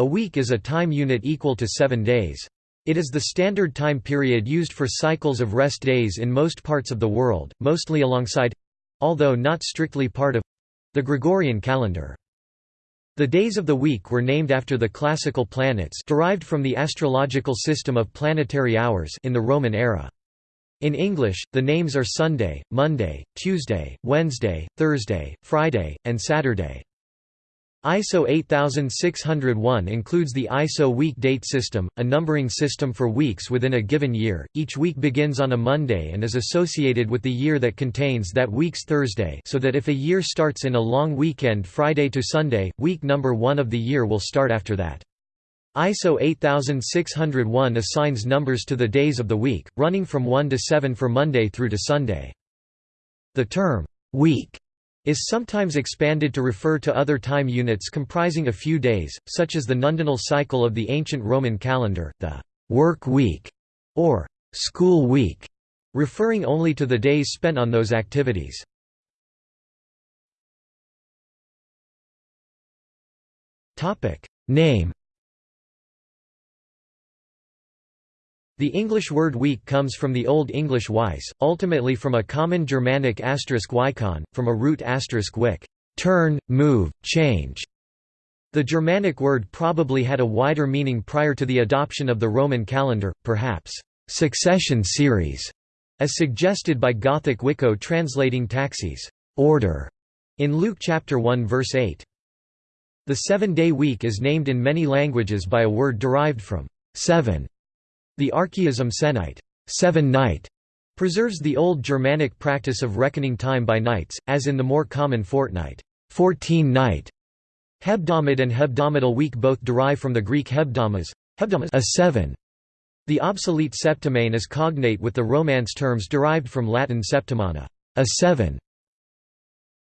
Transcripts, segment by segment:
A week is a time unit equal to seven days. It is the standard time period used for cycles of rest days in most parts of the world, mostly alongside—although not strictly part of—the Gregorian calendar. The days of the week were named after the classical planets derived from the astrological system of planetary hours in the Roman era. In English, the names are Sunday, Monday, Tuesday, Wednesday, Thursday, Friday, and Saturday. ISO 8601 includes the ISO week date system, a numbering system for weeks within a given year. Each week begins on a Monday and is associated with the year that contains that week's Thursday, so that if a year starts in a long weekend Friday to Sunday, week number 1 of the year will start after that. ISO 8601 assigns numbers to the days of the week, running from 1 to 7 for Monday through to Sunday. The term week is sometimes expanded to refer to other time units comprising a few days, such as the nundinal cycle of the ancient Roman calendar, the work week, or school week, referring only to the days spent on those activities. Name The English word week comes from the Old English weis, ultimately from a common Germanic asterisk wikon, from a root asterisk wick, turn, move, change. The Germanic word probably had a wider meaning prior to the adoption of the Roman calendar, perhaps succession series, as suggested by Gothic Wicko translating taxis order in Luke chapter 1 verse 8. The seven-day week is named in many languages by a word derived from seven the archaism sennight seven night", preserves the old Germanic practice of reckoning time by nights, as in the more common fortnight 14 night". Hebdomad and hebdomadal week both derive from the Greek hebdomas, a seven. The obsolete septimane is cognate with the Romance terms derived from Latin septimana, a seven.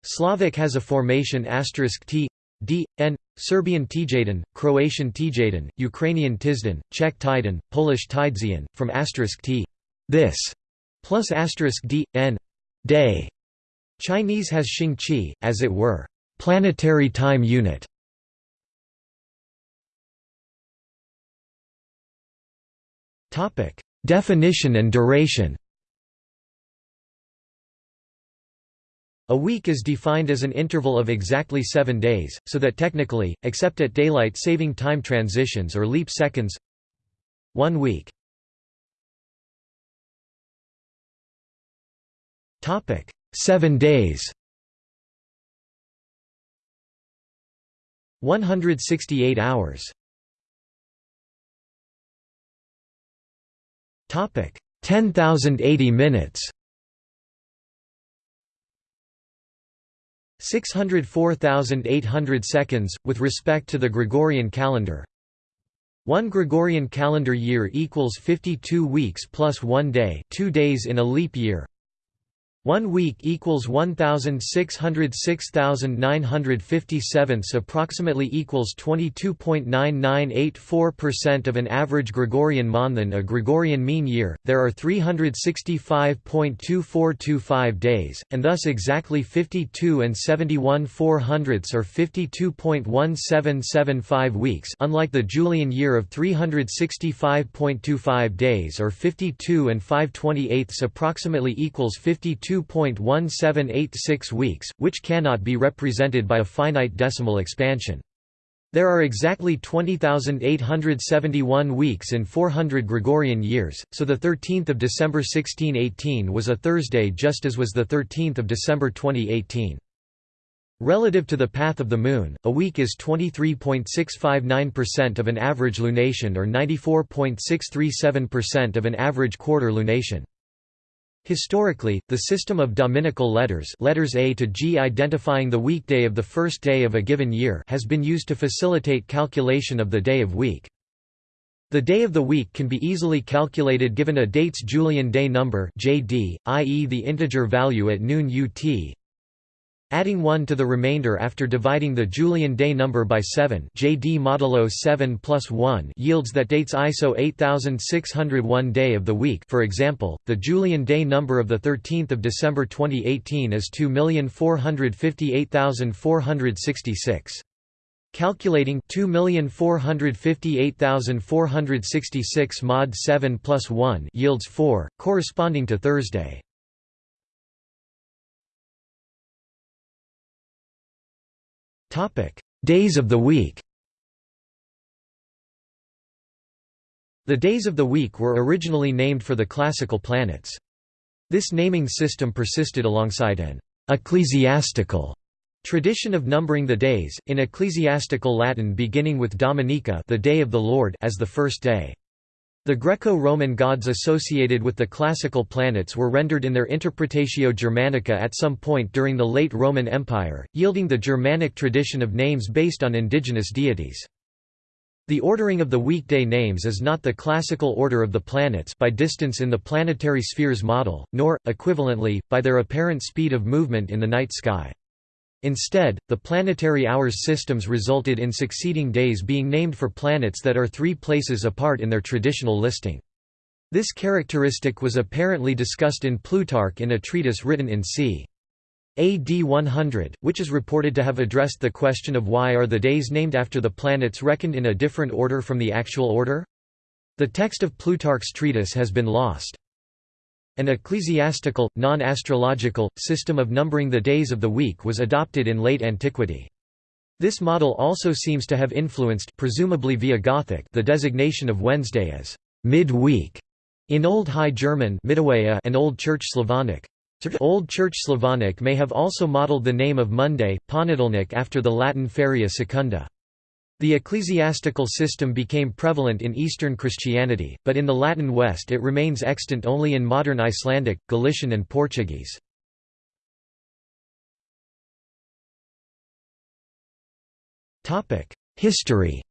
Slavic has a formation asterisk t d, n, Serbian Tijadan, Croatian Tijadan, Ukrainian Tizdan, Czech Tidan, Polish Tidzian, from asterisk t this, plus asterisk d, n, day. Chinese has Xing Qi, as it were, planetary time unit. Definition and duration A week is defined as an interval of exactly seven days, so that technically, except at daylight saving time transitions or leap seconds one week. Seven days. 168 hours. Topic 10,080 minutes 604,800 seconds, with respect to the Gregorian calendar. One Gregorian calendar year equals 52 weeks plus one day two days in a leap year. One week equals 1,606,957 approximately equals 22.9984% of an average Gregorian month a Gregorian mean year, there are 365.2425 days, and thus exactly 52 and 71 4 hundredths or 52.1775 weeks unlike the Julian year of 365.25 days or 52 and 5 28ths approximately equals 52 2.1786 weeks, which cannot be represented by a finite decimal expansion. There are exactly 20,871 weeks in 400 Gregorian years, so the 13th of December 1618 was a Thursday just as was the 13th of December 2018. Relative to the path of the Moon, a week is 23.659% of an average lunation or 94.637% of an average quarter lunation. Historically, the system of dominical letters letters A to G identifying the weekday of the first day of a given year has been used to facilitate calculation of the day of week. The day of the week can be easily calculated given a date's Julian day number JD, i.e. the integer value at noon UT, Adding 1 to the remainder after dividing the Julian day number by 7 JD modulo 7 plus 1 yields that dates ISO 8601 day of the week for example, the Julian day number of 13 December 2018 is 2,458,466. Calculating 2458466 mod 7 plus 1 yields 4, corresponding to Thursday. Days of the week The days of the week were originally named for the classical planets. This naming system persisted alongside an ecclesiastical tradition of numbering the days, in ecclesiastical Latin beginning with Dominica the day of the Lord as the first day. The Greco-Roman gods associated with the classical planets were rendered in their Interpretatio Germanica at some point during the late Roman Empire, yielding the Germanic tradition of names based on indigenous deities. The ordering of the weekday names is not the classical order of the planets by distance in the planetary spheres model, nor, equivalently, by their apparent speed of movement in the night sky. Instead, the planetary hours systems resulted in succeeding days being named for planets that are three places apart in their traditional listing. This characteristic was apparently discussed in Plutarch in a treatise written in c. AD 100, which is reported to have addressed the question of why are the days named after the planets reckoned in a different order from the actual order? The text of Plutarch's treatise has been lost. An ecclesiastical, non-astrological, system of numbering the days of the week was adopted in late antiquity. This model also seems to have influenced presumably via Gothic the designation of Wednesday as mid-week in Old High German and Old Church Slavonic. Old Church Slavonic may have also modeled the name of Monday, Ponedelnik after the Latin feria secunda. The ecclesiastical system became prevalent in Eastern Christianity, but in the Latin West it remains extant only in modern Icelandic, Galician and Portuguese. History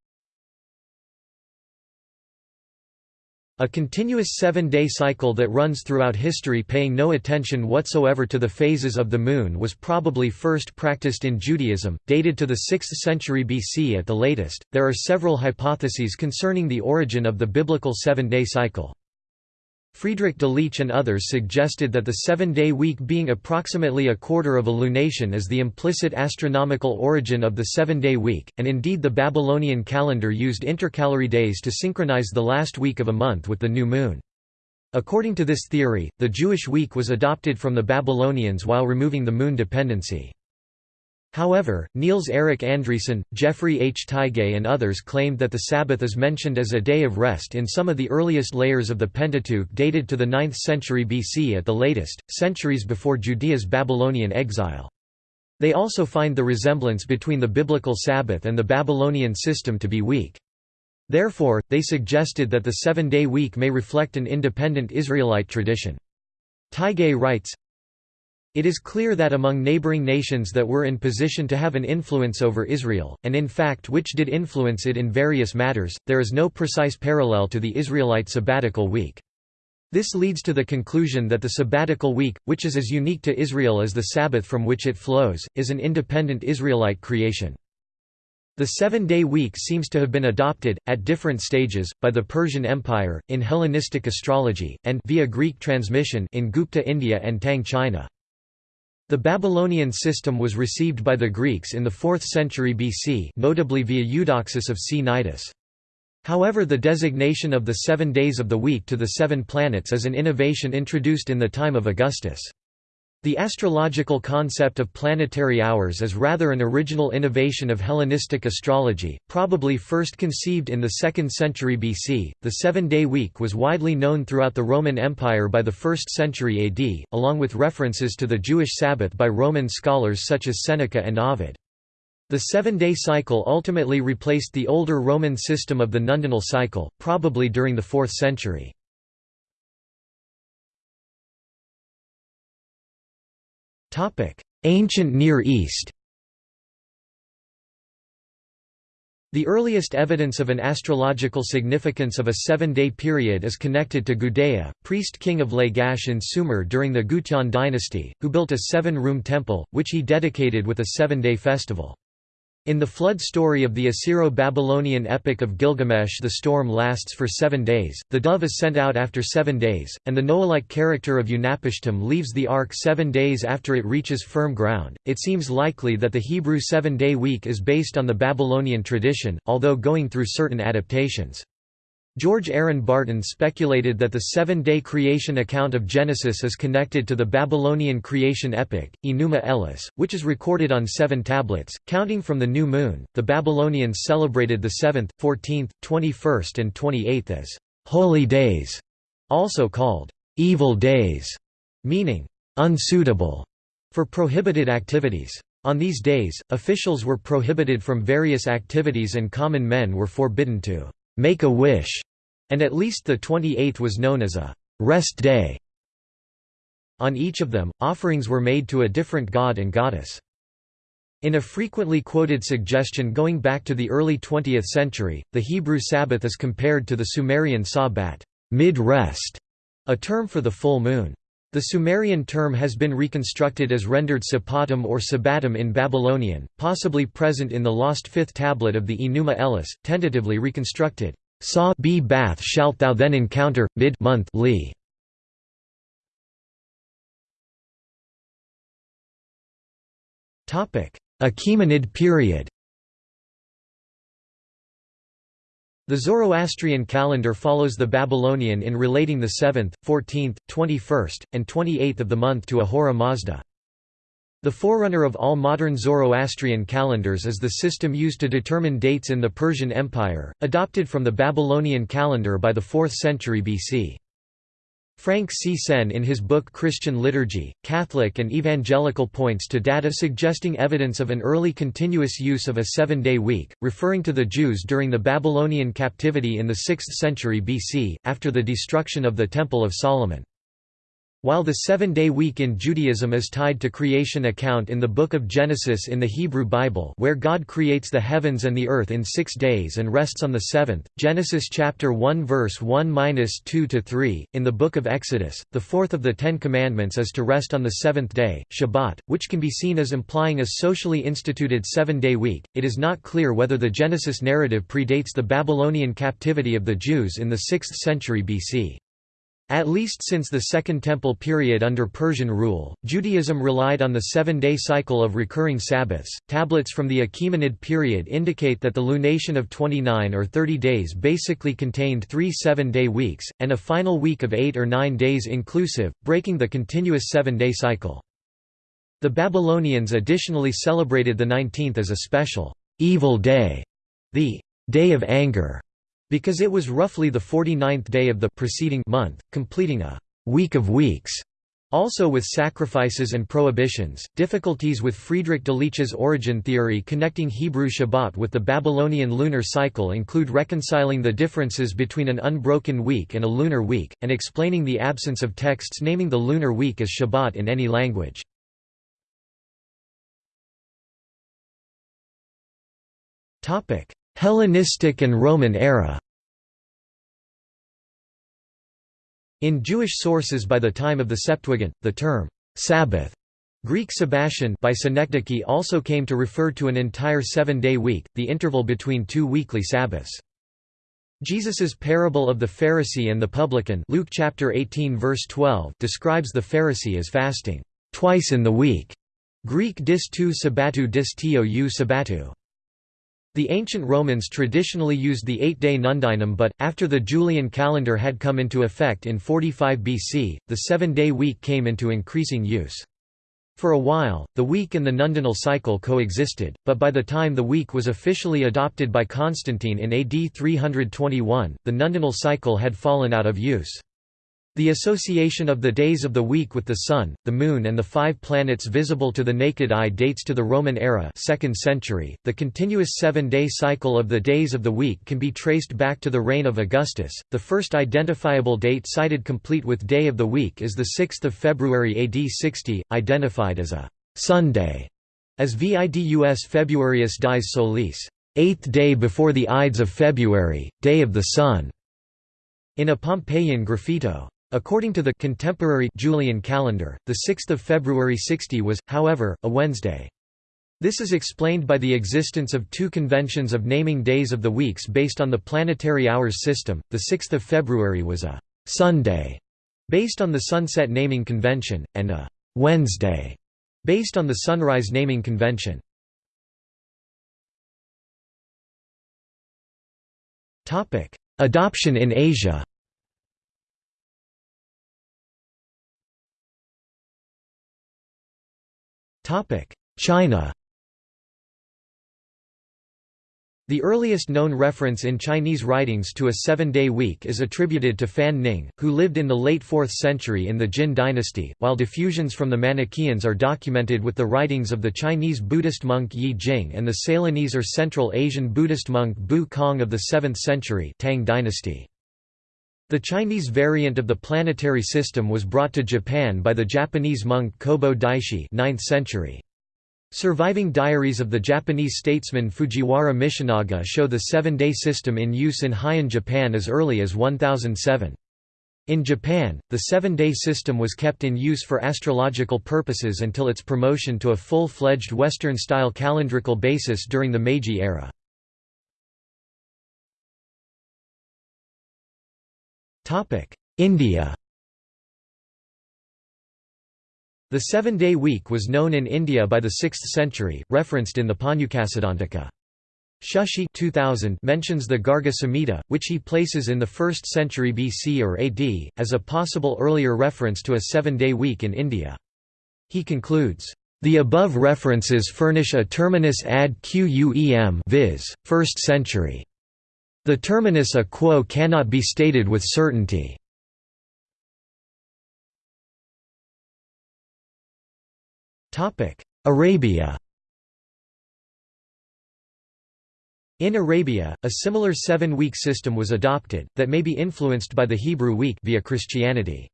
A continuous seven-day cycle that runs throughout history paying no attention whatsoever to the phases of the moon was probably first practiced in Judaism, dated to the 6th century BC at the latest. There are several hypotheses concerning the origin of the biblical seven-day cycle. Friedrich Delitzsch and others suggested that the seven-day week being approximately a quarter of a lunation is the implicit astronomical origin of the seven-day week, and indeed the Babylonian calendar used intercalary days to synchronize the last week of a month with the new moon. According to this theory, the Jewish week was adopted from the Babylonians while removing the moon dependency. However, Niels Erik Andreasen, Jeffrey H. Tigay and others claimed that the Sabbath is mentioned as a day of rest in some of the earliest layers of the Pentateuch dated to the 9th century BC at the latest, centuries before Judea's Babylonian exile. They also find the resemblance between the biblical Sabbath and the Babylonian system to be weak. Therefore, they suggested that the seven-day week may reflect an independent Israelite tradition. Tigay writes, it is clear that among neighboring nations that were in position to have an influence over Israel, and in fact which did influence it in various matters, there is no precise parallel to the Israelite sabbatical week. This leads to the conclusion that the sabbatical week, which is as unique to Israel as the Sabbath from which it flows, is an independent Israelite creation. The seven-day week seems to have been adopted, at different stages, by the Persian Empire, in Hellenistic astrology, and via Greek transmission in Gupta India and Tang China. The Babylonian system was received by the Greeks in the 4th century BC notably via Eudoxus of Cnidus. However the designation of the seven days of the week to the seven planets is an innovation introduced in the time of Augustus. The astrological concept of planetary hours is rather an original innovation of Hellenistic astrology, probably first conceived in the 2nd century BC. The seven day week was widely known throughout the Roman Empire by the 1st century AD, along with references to the Jewish Sabbath by Roman scholars such as Seneca and Ovid. The seven day cycle ultimately replaced the older Roman system of the nundinal cycle, probably during the 4th century. Ancient Near East The earliest evidence of an astrological significance of a seven-day period is connected to Gudea, priest-king of Lagash in Sumer during the Gutian dynasty, who built a seven-room temple, which he dedicated with a seven-day festival. In the flood story of the Assyro-Babylonian epic of Gilgamesh the storm lasts for seven days, the dove is sent out after seven days, and the Noah-like character of Utnapishtim leaves the ark seven days after it reaches firm ground. It seems likely that the Hebrew seven-day week is based on the Babylonian tradition, although going through certain adaptations. George Aaron Barton speculated that the seven-day creation account of Genesis is connected to the Babylonian creation epic, Enuma Elish, which is recorded on seven tablets, counting from the new moon. The Babylonians celebrated the 7th, 14th, 21st and 28th as holy days, also called evil days, meaning unsuitable for prohibited activities. On these days, officials were prohibited from various activities and common men were forbidden to make a wish, and at least the 28th was known as a rest day. On each of them, offerings were made to a different god and goddess. In a frequently quoted suggestion going back to the early 20th century, the Hebrew Sabbath is compared to the Sumerian Sabbat mid-rest, a term for the full moon. The Sumerian term has been reconstructed as rendered Sapatum or Sabbatum in Babylonian, possibly present in the lost fifth tablet of the Enuma Elish, tentatively reconstructed. Sa b bath shalt thou then encounter, mid month li. Achaemenid period The Zoroastrian calendar follows the Babylonian in relating the 7th, 14th, 21st, and 28th of the month to Ahura Mazda. The forerunner of all modern Zoroastrian calendars is the system used to determine dates in the Persian Empire, adopted from the Babylonian calendar by the 4th century BC. Frank C. Senn in his book Christian Liturgy, Catholic and Evangelical points to data suggesting evidence of an early continuous use of a seven-day week, referring to the Jews during the Babylonian captivity in the 6th century BC, after the destruction of the Temple of Solomon. While the seven-day week in Judaism is tied to creation account in the Book of Genesis in the Hebrew Bible where God creates the heavens and the earth in six days and rests on the seventh, Genesis chapter 1 verse 1–2–3, in the Book of Exodus, the fourth of the Ten Commandments is to rest on the seventh day, Shabbat, which can be seen as implying a socially instituted seven-day week. It is not clear whether the Genesis narrative predates the Babylonian captivity of the Jews in the 6th century BC. At least since the Second Temple period under Persian rule, Judaism relied on the seven-day cycle of recurring Sabbaths. Tablets from the Achaemenid period indicate that the lunation of 29 or 30 days basically contained three seven-day weeks, and a final week of eight or nine days inclusive, breaking the continuous seven-day cycle. The Babylonians additionally celebrated the 19th as a special evil day, the Day of Anger, because it was roughly the 49th day of the preceding month, completing a week of weeks. Also with sacrifices and prohibitions, difficulties with Friedrich Delitzsch's origin theory connecting Hebrew Shabbat with the Babylonian lunar cycle include reconciling the differences between an unbroken week and a lunar week, and explaining the absence of texts naming the lunar week as Shabbat in any language. Hellenistic and Roman era In Jewish sources by the time of the Septuagint, the term, Sabbath, Greek Sabbatian by Synecdoche also came to refer to an entire seven-day week, the interval between two weekly Sabbaths. Jesus's parable of the Pharisee and the publican Luke chapter 18 verse 12 describes the Pharisee as fasting twice in the week. Greek dis tu sabbatu dis tio u sabbatu. The ancient Romans traditionally used the eight-day nundinum but, after the Julian calendar had come into effect in 45 BC, the seven-day week came into increasing use. For a while, the week and the nundinal cycle coexisted, but by the time the week was officially adopted by Constantine in AD 321, the nundinal cycle had fallen out of use. The association of the days of the week with the Sun, the Moon and the five planets visible to the naked eye dates to the Roman era 2nd century. .The continuous seven-day cycle of the days of the week can be traced back to the reign of Augustus. The first identifiable date cited complete with day of the week is 6 February AD 60, identified as a «Sunday», as Vidus Februarius dies solis, eighth day before the Ides of February, day of the sun, in a Pompeian graffito. According to the contemporary Julian calendar, the 6th of February 60 was, however, a Wednesday. This is explained by the existence of two conventions of naming days of the weeks based on the planetary hours system. The 6th of February was a Sunday based on the sunset naming convention and a Wednesday based on the sunrise naming convention. Topic: Adoption in Asia. China. The earliest known reference in Chinese writings to a seven-day week is attributed to Fan Ning, who lived in the late 4th century in the Jin dynasty, while diffusions from the Manichaeans are documented with the writings of the Chinese Buddhist monk Yi Jing and the Ceylonese or Central Asian Buddhist monk Bu Kong of the 7th century Tang dynasty. The Chinese variant of the planetary system was brought to Japan by the Japanese monk Kobo Daishi 9th century. Surviving diaries of the Japanese statesman Fujiwara Michinaga show the seven-day system in use in Heian Japan as early as 1007. In Japan, the seven-day system was kept in use for astrological purposes until its promotion to a full-fledged Western-style calendrical basis during the Meiji era. India The seven-day week was known in India by the 6th century, referenced in the Pañcasiddhāntikā. Shushi 2000 mentions the Garga Samhita, which he places in the 1st century BC or AD, as a possible earlier reference to a seven-day week in India. He concludes, "...the above references furnish a terminus ad quem viz., 1st century. The terminus a quo cannot be stated with certainty." Arabia In Arabia, a similar seven-week system was adopted, that may be influenced by the Hebrew week via Christianity.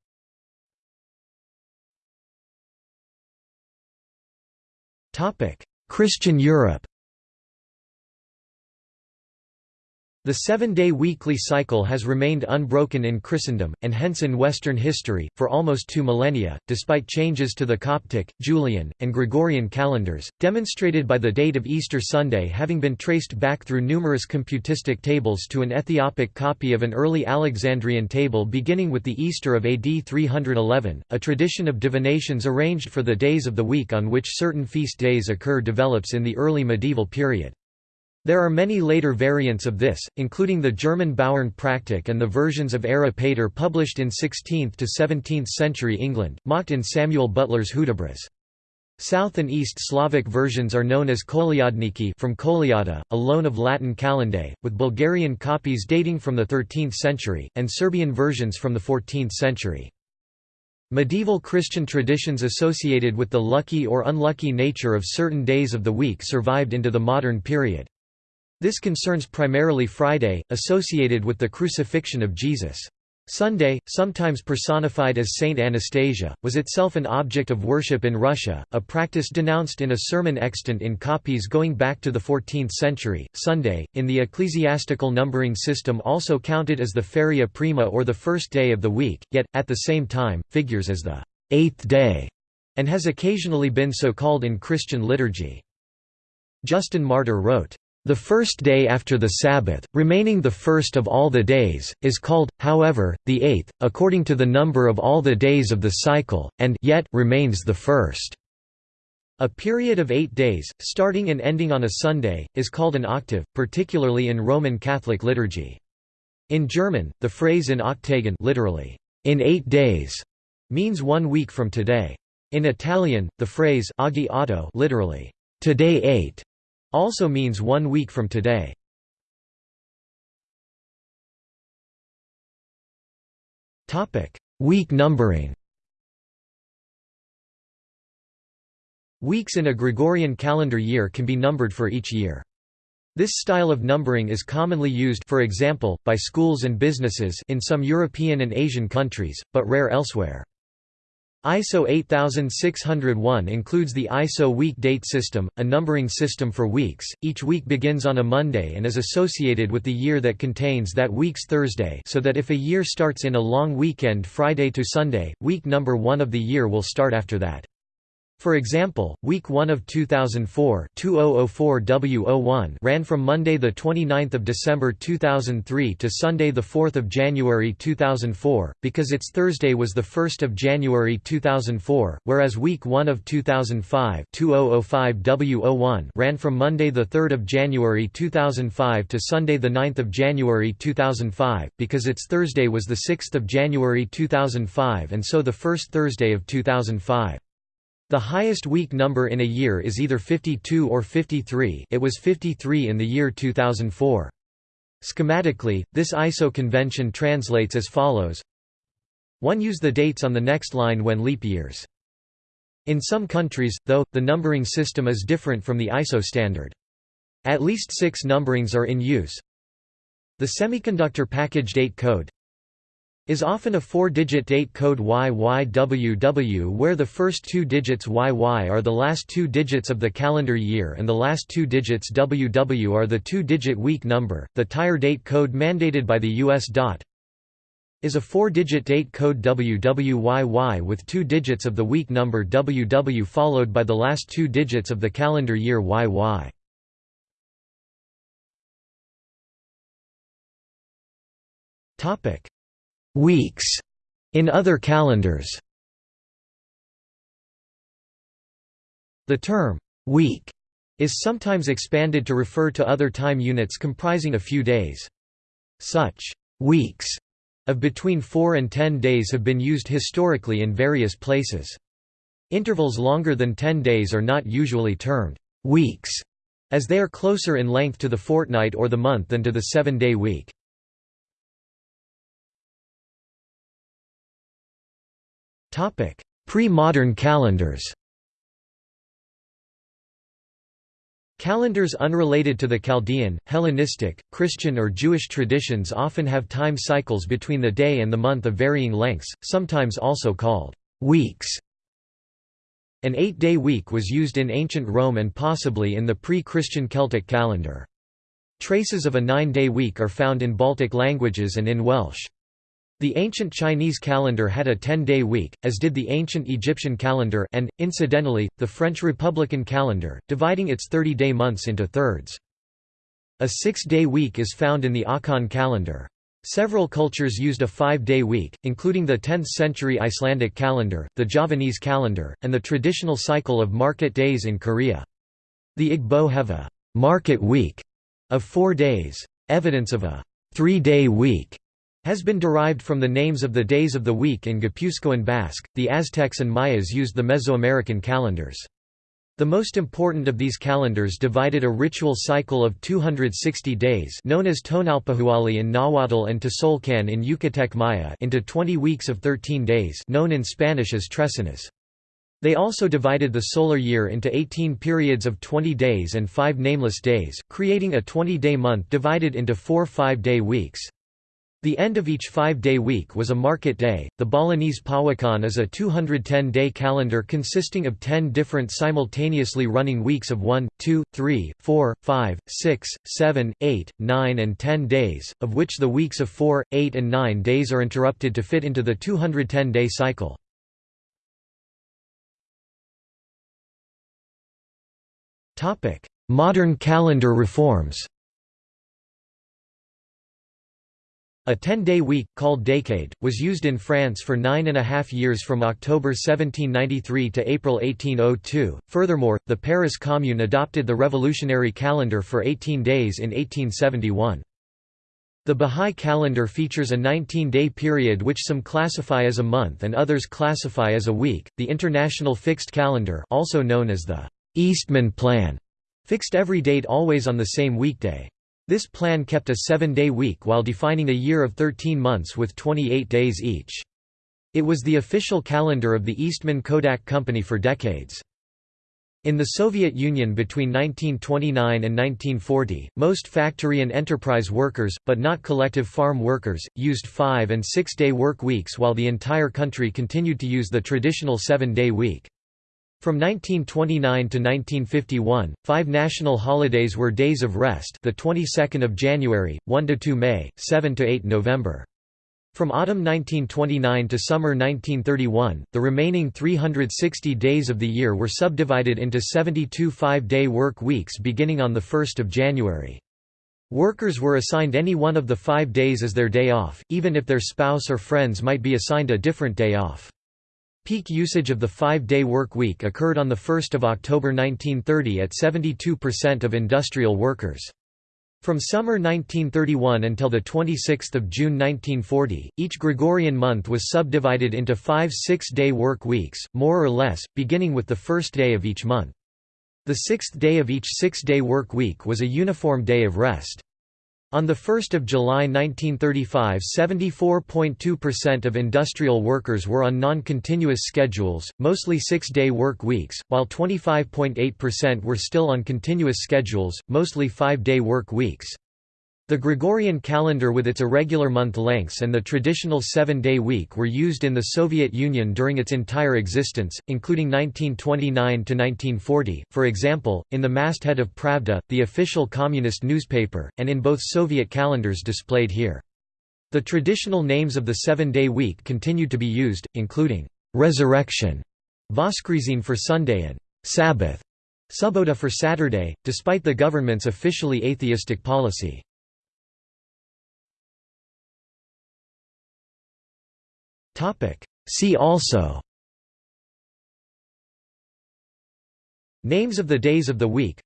Christian Europe The seven-day weekly cycle has remained unbroken in Christendom, and hence in Western history, for almost two millennia, despite changes to the Coptic, Julian, and Gregorian calendars, demonstrated by the date of Easter Sunday having been traced back through numerous computistic tables to an Ethiopic copy of an early Alexandrian table beginning with the Easter of AD 311. A tradition of divinations arranged for the days of the week on which certain feast days occur develops in the early medieval period. There are many later variants of this, including the German Bauernpraktik and the versions of Erra Pater published in 16th to 17th century England, mocked in Samuel Butler's Hudibras. South and East Slavic versions are known as Kolyadniki from Kolyada, a loan of Latin calendae, with Bulgarian copies dating from the 13th century, and Serbian versions from the 14th century. Medieval Christian traditions associated with the lucky or unlucky nature of certain days of the week survived into the modern period. This concerns primarily Friday, associated with the crucifixion of Jesus. Sunday, sometimes personified as Saint Anastasia, was itself an object of worship in Russia, a practice denounced in a sermon extant in copies going back to the 14th century. Sunday, in the ecclesiastical numbering system, also counted as the feria prima or the first day of the week, yet, at the same time, figures as the eighth day, and has occasionally been so called in Christian liturgy. Justin Martyr wrote, the first day after the Sabbath, remaining the first of all the days, is called, however, the eighth, according to the number of all the days of the cycle, and yet remains the first. A period of eight days, starting and ending on a Sunday, is called an octave, particularly in Roman Catholic liturgy. In German, the phrase in acht Tagen literally, in eight days, means one week from today. In Italian, the phrase oggi otto literally, today eight, also means one week from today. Week numbering Weeks in a Gregorian calendar year can be numbered for each year. This style of numbering is commonly used for example, by schools and businesses in some European and Asian countries, but rare elsewhere. ISO 8601 includes the ISO week date system, a numbering system for weeks. Each week begins on a Monday and is associated with the year that contains that week's Thursday so that if a year starts in a long weekend Friday to Sunday, week number 1 of the year will start after that. For example, week 1 of 2004 2004 ran from Monday the 29th of December 2003 to Sunday the 4th of January 2004 because its Thursday was the 1st of January 2004, whereas week 1 of 2005 2005 ran from Monday the 3rd of January 2005 to Sunday the 9th of January 2005 because its Thursday was the 6th of January 2005 and so the first Thursday of 2005. The highest week number in a year is either 52 or 53 it was 53 in the year 2004. Schematically, this ISO convention translates as follows 1 Use the dates on the next line when leap years. In some countries, though, the numbering system is different from the ISO standard. At least six numberings are in use. The Semiconductor Package Date Code is often a four-digit date code YYWW where the first two digits YY are the last two digits of the calendar year and the last two digits WW are the two-digit week number. The tire date code mandated by the US DOT is a four-digit date code WWYY with two digits of the week number WW followed by the last two digits of the calendar year YY. Topic weeks in other calendars. The term week is sometimes expanded to refer to other time units comprising a few days. Such weeks of between 4 and 10 days have been used historically in various places. Intervals longer than 10 days are not usually termed weeks, as they are closer in length to the fortnight or the month than to the seven-day week. Pre-modern calendars Calendars unrelated to the Chaldean, Hellenistic, Christian or Jewish traditions often have time cycles between the day and the month of varying lengths, sometimes also called weeks. An eight-day week was used in ancient Rome and possibly in the pre-Christian Celtic calendar. Traces of a nine-day week are found in Baltic languages and in Welsh. The ancient Chinese calendar had a 10-day week, as did the ancient Egyptian calendar and, incidentally, the French Republican calendar, dividing its 30-day months into thirds. A six-day week is found in the Akan calendar. Several cultures used a five-day week, including the 10th-century Icelandic calendar, the Javanese calendar, and the traditional cycle of market days in Korea. The Igbo have a «market week» of four days. Evidence of a three-day week has been derived from the names of the days of the week in Guipuzcoan Basque. The Aztecs and Mayas used the Mesoamerican calendars. The most important of these calendars divided a ritual cycle of 260 days known as Tonalpohualli in Nahuatl and Tzolk'in in Yucatec Maya into 20 weeks of 13 days known in Spanish as trecenas. They also divided the solar year into 18 periods of 20 days and 5 nameless days, creating a 20-day month divided into four five-day weeks. The end of each five-day week was a market day. The Balinese Pawukon is a 210-day calendar consisting of 10 different simultaneously running weeks of 1, 2, 3, 4, 5, 6, 7, 8, 9 and 10 days, of which the weeks of 4, 8 and 9 days are interrupted to fit into the 210-day cycle. Modern calendar reforms A 10-day week, called décade, was used in France for nine and a half years from October 1793 to April 1802. Furthermore, the Paris Commune adopted the revolutionary calendar for 18 days in 1871. The Bahá'í calendar features a 19-day period which some classify as a month and others classify as a week. The International Fixed Calendar, also known as the Eastman Plan, fixed every date always on the same weekday. This plan kept a seven-day week while defining a year of 13 months with 28 days each. It was the official calendar of the Eastman Kodak Company for decades. In the Soviet Union between 1929 and 1940, most factory and enterprise workers, but not collective farm workers, used five- and six-day work weeks while the entire country continued to use the traditional seven-day week. From 1929 to 1951, five national holidays were days of rest: the 22nd of January, 1 to 2 May, 7 to 8 November. From autumn 1929 to summer 1931, the remaining 360 days of the year were subdivided into 72 five-day work weeks beginning on 1 January. Workers were assigned any one of the five days as their day off, even if their spouse or friends might be assigned a different day off. Peak usage of the five-day work week occurred on 1 October 1930 at 72% of industrial workers. From summer 1931 until 26 June 1940, each Gregorian month was subdivided into five six-day work weeks, more or less, beginning with the first day of each month. The sixth day of each six-day work week was a uniform day of rest. On 1 July 1935 74.2% of industrial workers were on non-continuous schedules, mostly six-day work weeks, while 25.8% were still on continuous schedules, mostly five-day work weeks. The Gregorian calendar with its irregular month lengths and the traditional seven-day week were used in the Soviet Union during its entire existence, including 1929–1940, for example, in the masthead of Pravda, the official communist newspaper, and in both Soviet calendars displayed here. The traditional names of the seven-day week continued to be used, including «resurrection», Voskresin for Sunday and «Sabbath», Subota for Saturday, despite the government's officially atheistic policy. Topic. See also. Names of the days of the week.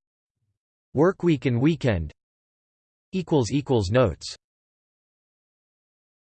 Work week and weekend. Notes